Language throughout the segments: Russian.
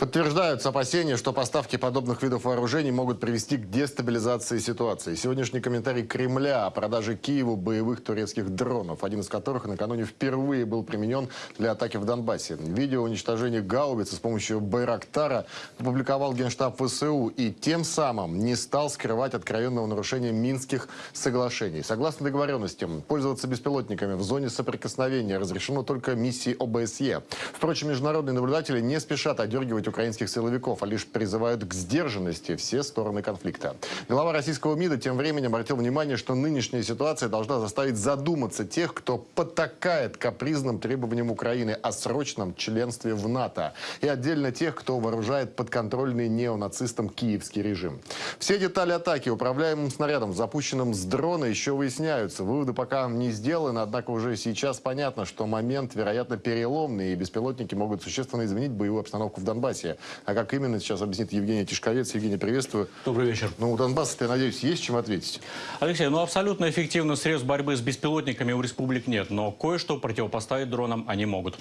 Подтверждаются опасения, что поставки подобных видов вооружений могут привести к дестабилизации ситуации. Сегодняшний комментарий Кремля о продаже Киеву боевых турецких дронов, один из которых накануне впервые был применен для атаки в Донбассе. Видео уничтожения гаубицы с помощью Байрактара опубликовал Генштаб ВСУ и тем самым не стал скрывать откровенного нарушения Минских соглашений. Согласно договоренностям, пользоваться беспилотниками в зоне соприкосновения разрешено только миссии ОБСЕ. Впрочем, международные наблюдатели не спешат одергивать украинских силовиков, а лишь призывают к сдержанности все стороны конфликта. Глава российского МИДа тем временем обратил внимание, что нынешняя ситуация должна заставить задуматься тех, кто потакает капризным требованиям Украины о срочном членстве в НАТО. И отдельно тех, кто вооружает подконтрольный неонацистам киевский режим. Все детали атаки управляемым снарядом, запущенным с дрона, еще выясняются. Выводы пока не сделаны, однако уже сейчас понятно, что момент, вероятно, переломный, и беспилотники могут существенно изменить боевую обстановку в Донбассе. Донбассе. А как именно, сейчас объяснит Евгений Тишковец. Евгений, приветствую. Добрый вечер. Ну, у Донбасса, я надеюсь, есть чем ответить? Алексей, ну абсолютно эффективных средств борьбы с беспилотниками у республик нет, но кое-что противопоставить дронам они могут.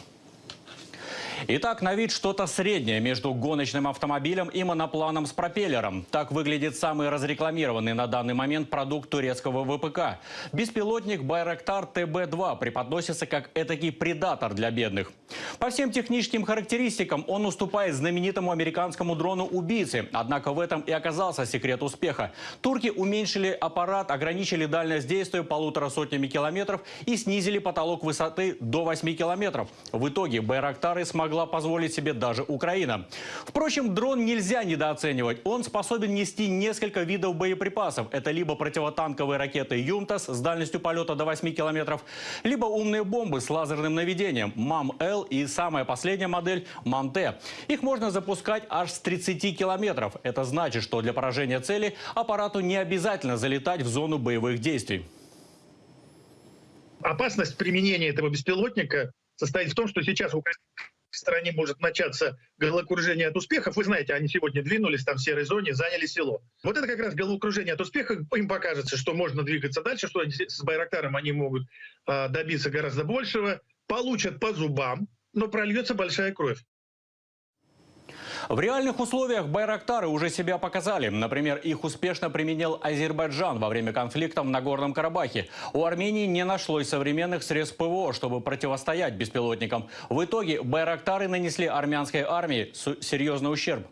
Итак, на вид что-то среднее между гоночным автомобилем и монопланом с пропеллером. Так выглядит самый разрекламированный на данный момент продукт турецкого ВПК. Беспилотник Байрактар ТБ-2 преподносится как этакий предатор для бедных. По всем техническим характеристикам он уступает знаменитому американскому дрону-убийце. Однако в этом и оказался секрет успеха. Турки уменьшили аппарат, ограничили дальность действия полутора сотнями километров и снизили потолок высоты до 8 километров. В итоге Байрактары смогли могла позволить себе даже Украина. Впрочем, дрон нельзя недооценивать. Он способен нести несколько видов боеприпасов. Это либо противотанковые ракеты «Юмтас» с дальностью полета до 8 километров, либо умные бомбы с лазерным наведением «МАМ-Л» и самая последняя модель «МАМ-Т». Их можно запускать аж с 30 километров. Это значит, что для поражения цели аппарату не обязательно залетать в зону боевых действий. Опасность применения этого беспилотника состоит в том, что сейчас в стране может начаться головокружение от успехов. Вы знаете, они сегодня двинулись там в серой зоне, заняли село. Вот это как раз головокружение от успеха. Им покажется, что можно двигаться дальше, что с Байрактаром они могут э, добиться гораздо большего. Получат по зубам, но прольется большая кровь. В реальных условиях байрактары уже себя показали. Например, их успешно применил Азербайджан во время конфликта в Нагорном Карабахе. У Армении не нашлось современных средств ПВО, чтобы противостоять беспилотникам. В итоге байрактары нанесли армянской армии серьезный ущерб.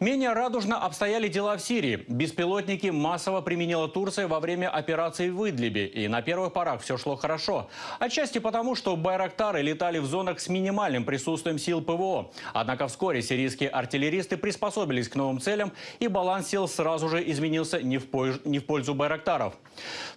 Менее радужно обстояли дела в Сирии. Беспилотники массово применила Турция во время операции в Идлибе. И на первых порах все шло хорошо. Отчасти потому, что байрактары летали в зонах с минимальным присутствием сил ПВО. Однако вскоре сирийские артиллерии артиллеристы приспособились к новым целям, и баланс сил сразу же изменился не в, пользу, не в пользу байрактаров.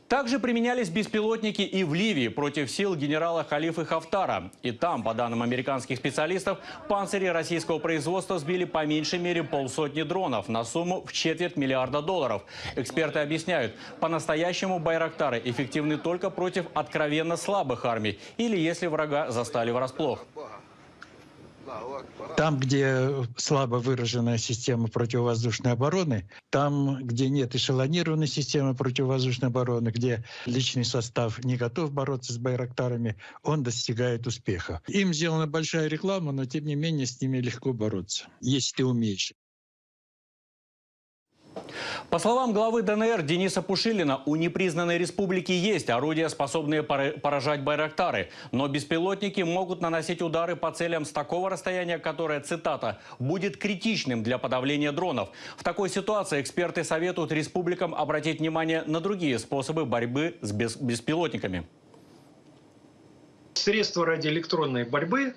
Также применялись беспилотники и в Ливии против сил генерала Халифа Хафтара. И там, по данным американских специалистов, панцири российского производства сбили по меньшей мере полсотни дронов на сумму в четверть миллиарда долларов. Эксперты объясняют, по-настоящему байрактары эффективны только против откровенно слабых армий или если врага застали врасплох. Там, где слабо выраженная система противовоздушной обороны, там, где нет эшелонированной системы противовоздушной обороны, где личный состав не готов бороться с байрактарами, он достигает успеха. Им сделана большая реклама, но тем не менее с ними легко бороться, если ты умеешь. По словам главы ДНР Дениса Пушилина, у непризнанной республики есть орудия, способные поражать байрактары. Но беспилотники могут наносить удары по целям с такого расстояния, которое, цитата, «будет критичным для подавления дронов». В такой ситуации эксперты советуют республикам обратить внимание на другие способы борьбы с беспилотниками. Средства радиоэлектронной борьбы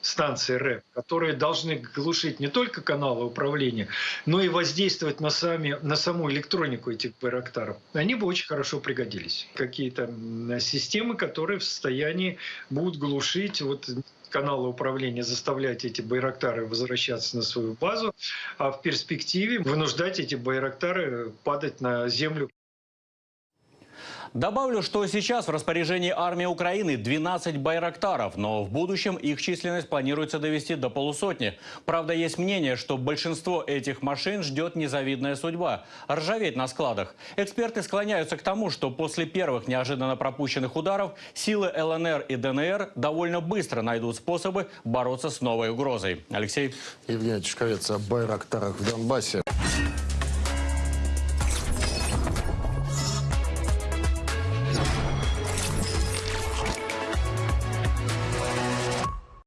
станции РЭП, которые должны глушить не только каналы управления, но и воздействовать на, сами, на саму электронику этих байрактаров, они бы очень хорошо пригодились. Какие-то системы, которые в состоянии будут глушить вот каналы управления заставлять эти байрактары возвращаться на свою базу, а в перспективе вынуждать эти байрактары падать на землю Добавлю, что сейчас в распоряжении армии Украины 12 байрактаров, но в будущем их численность планируется довести до полусотни. Правда, есть мнение, что большинство этих машин ждет незавидная судьба – ржаветь на складах. Эксперты склоняются к тому, что после первых неожиданно пропущенных ударов силы ЛНР и ДНР довольно быстро найдут способы бороться с новой угрозой. Алексей. Евгений Чешковец о байрактарах в Донбассе.